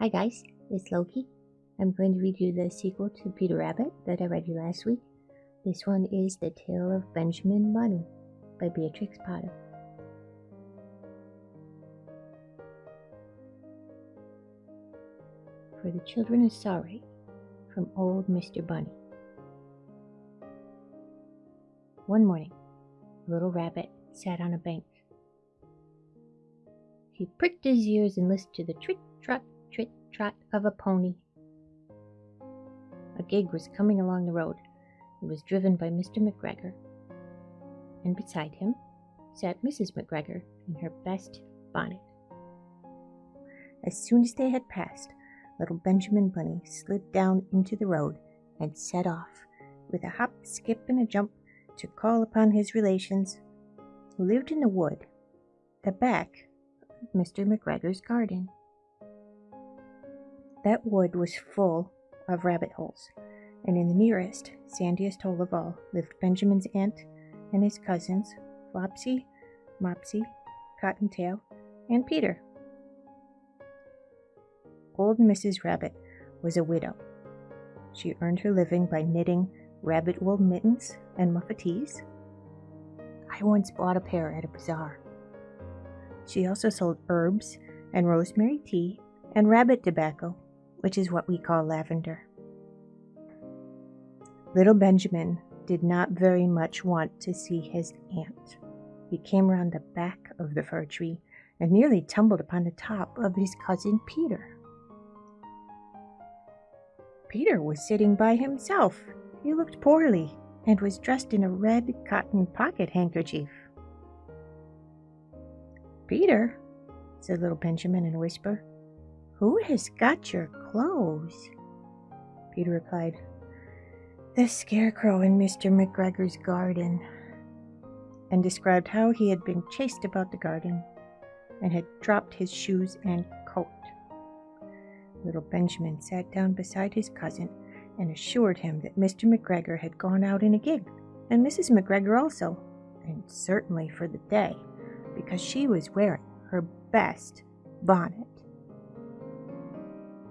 Hi guys, it's Loki. I'm going to read you the sequel to Peter Rabbit that I read you last week. This one is The Tale of Benjamin Bunny by Beatrix Potter. For the Children of Sawrey from Old Mr. Bunny. One morning, a little rabbit sat on a bank. He pricked his ears and listened to the trot trit trot of a pony. A gig was coming along the road. It was driven by Mr. McGregor, and beside him sat Mrs. McGregor in her best bonnet. As soon as they had passed, little Benjamin Bunny slid down into the road and set off with a hop, skip, and a jump to call upon his relations who lived in the wood, at the back of Mr. McGregor's garden. That wood was full of rabbit holes, and in the nearest, sandiest hole of all lived Benjamin's aunt and his cousins, Flopsy, Mopsy, Cottontail, and Peter. Old Mrs. Rabbit was a widow. She earned her living by knitting rabbit wool mittens and muffetees. I once bought a pair at a bazaar. She also sold herbs and rosemary tea and rabbit tobacco, which is what we call lavender. Little Benjamin did not very much want to see his aunt. He came round the back of the fir tree and nearly tumbled upon the top of his cousin Peter. Peter was sitting by himself. He looked poorly and was dressed in a red cotton pocket handkerchief. Peter, said little Benjamin in a whisper, who has got your clothes? Peter replied, The scarecrow in Mr. McGregor's garden, and described how he had been chased about the garden and had dropped his shoes and coat. Little Benjamin sat down beside his cousin and assured him that Mr. McGregor had gone out in a gig, and Mrs. McGregor also, and certainly for the day, because she was wearing her best bonnet.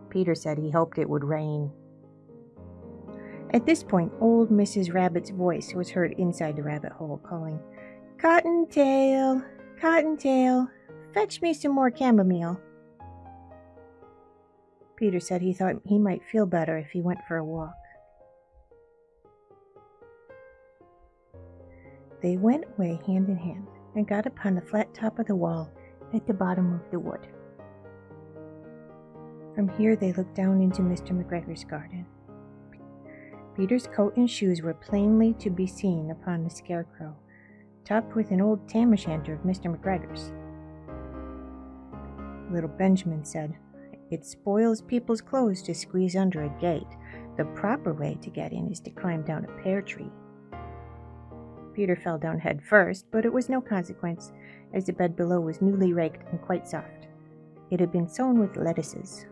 Peter said he hoped it would rain. At this point, old Mrs. Rabbit's voice was heard inside the rabbit hole, calling, Cottontail, Cottontail, fetch me some more chamomile. Peter said he thought he might feel better if he went for a walk. They went away hand in hand and got upon the flat top of the wall at the bottom of the wood. From here they looked down into Mr. McGregor's garden. Peter's coat and shoes were plainly to be seen upon the scarecrow, topped with an old tam o' shanter of Mr. McGregor's. Little Benjamin said, It spoils people's clothes to squeeze under a gate. The proper way to get in is to climb down a pear tree. Peter fell down head first, but it was no consequence, as the bed below was newly raked and quite soft. It had been sown with lettuces.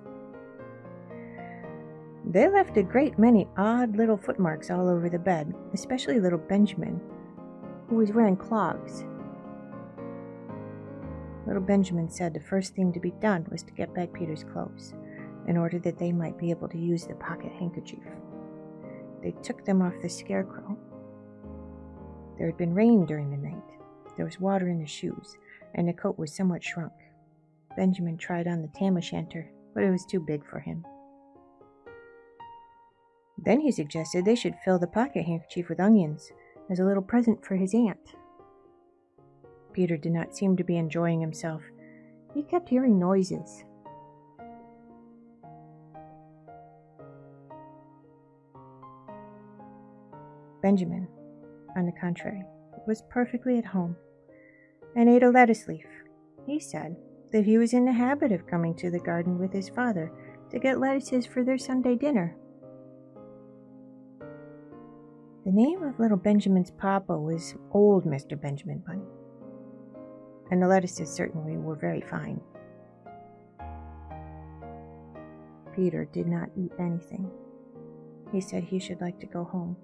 They left a great many odd little footmarks all over the bed, especially little Benjamin, who was wearing clogs. Little Benjamin said the first thing to be done was to get back Peter's clothes, in order that they might be able to use the pocket handkerchief. They took them off the scarecrow. There had been rain during the night. There was water in the shoes, and the coat was somewhat shrunk. Benjamin tried on the tam o' shanter, but it was too big for him. Then he suggested they should fill the pocket handkerchief with onions as a little present for his aunt. Peter did not seem to be enjoying himself. He kept hearing noises. Benjamin, on the contrary, was perfectly at home and ate a lettuce leaf. He said that he was in the habit of coming to the garden with his father to get lettuces for their Sunday dinner. The name of little Benjamin's papa was Old Mr. Benjamin Bunny, and the lettuces certainly were very fine. Peter did not eat anything. He said he should like to go home.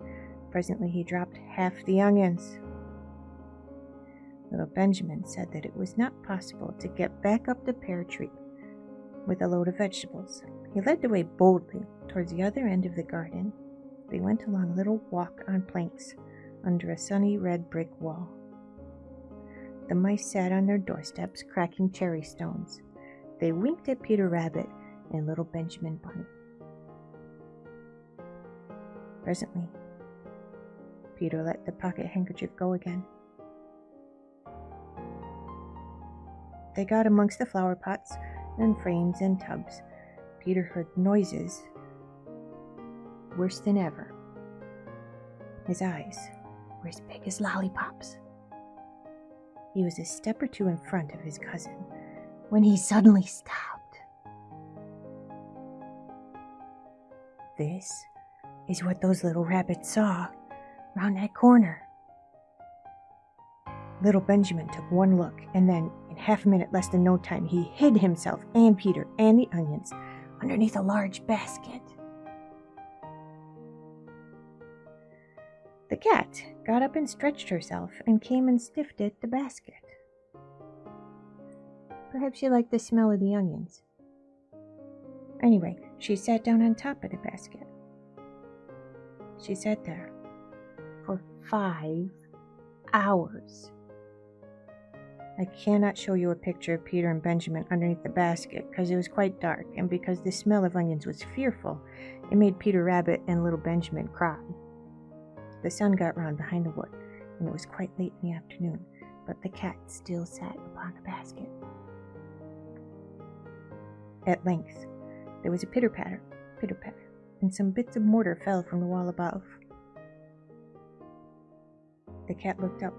Presently he dropped half the onions. Little Benjamin said that it was not possible to get back up the pear tree, with a load of vegetables. He led the way boldly towards the other end of the garden. They went along a little walk on planks under a sunny red brick wall. The mice sat on their doorsteps, cracking cherry stones. They winked at Peter Rabbit and little Benjamin Bunny. Presently, Peter let the pocket handkerchief go again. They got amongst the flower pots and frames and tubs. Peter heard noises worse than ever. His eyes were as big as lollipops. He was a step or two in front of his cousin when he suddenly stopped. This is what those little rabbits saw round that corner. Little Benjamin took one look, and then, in half a minute less than no time, he hid himself and Peter and the onions underneath a large basket. The cat got up and stretched herself and came and sniffed at the basket. Perhaps she liked the smell of the onions. Anyway, she sat down on top of the basket. She sat there for five hours. I cannot show you a picture of Peter and Benjamin underneath the basket because it was quite dark, and because the smell of onions was fearful, it made Peter Rabbit and little Benjamin cry. The sun got round behind the wood, and it was quite late in the afternoon, but the cat still sat upon the basket. At length, there was a pitter patter, pitter patter, and some bits of mortar fell from the wall above. The cat looked up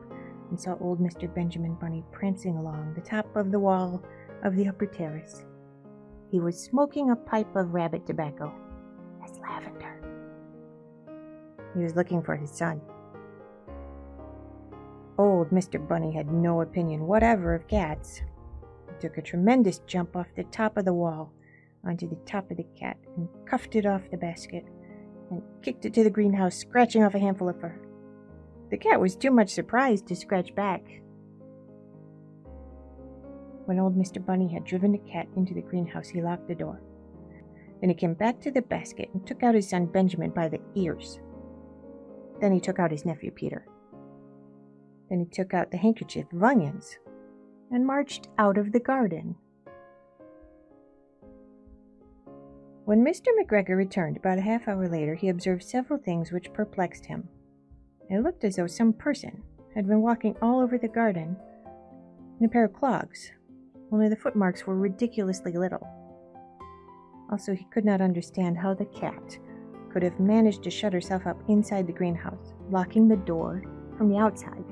and saw old Mr. Benjamin Bunny prancing along the top of the wall of the upper terrace. He was smoking a pipe of rabbit tobacco He was looking for his son. Old Mr. Bunny had no opinion whatever of cats. He took a tremendous jump off the top of the wall onto the top of the cat and cuffed it off the basket and kicked it to the greenhouse, scratching off a handful of fur. The cat was too much surprised to scratch back. When old Mr. Bunny had driven the cat into the greenhouse, he locked the door. Then he came back to the basket and took out his son Benjamin by the ears. Then he took out his nephew Peter. Then he took out the handkerchief of onions and marched out of the garden. When Mr. McGregor returned about a half hour later, he observed several things which perplexed him. It looked as though some person had been walking all over the garden in a pair of clogs, only the footmarks were ridiculously little. Also, he could not understand how the cat could have managed to shut herself up inside the greenhouse, locking the door from the outside.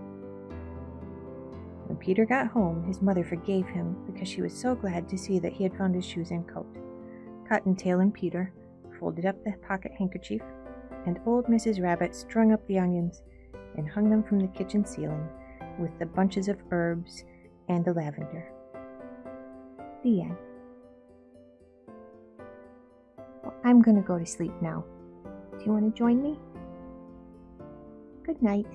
When Peter got home, his mother forgave him because she was so glad to see that he had found his shoes and coat. Cottontail and Peter folded up the pocket handkerchief, and old Mrs. Rabbit strung up the onions and hung them from the kitchen ceiling with the bunches of herbs and the lavender. The end. Well, I'm going to go to sleep now. Do you want to join me? Good night.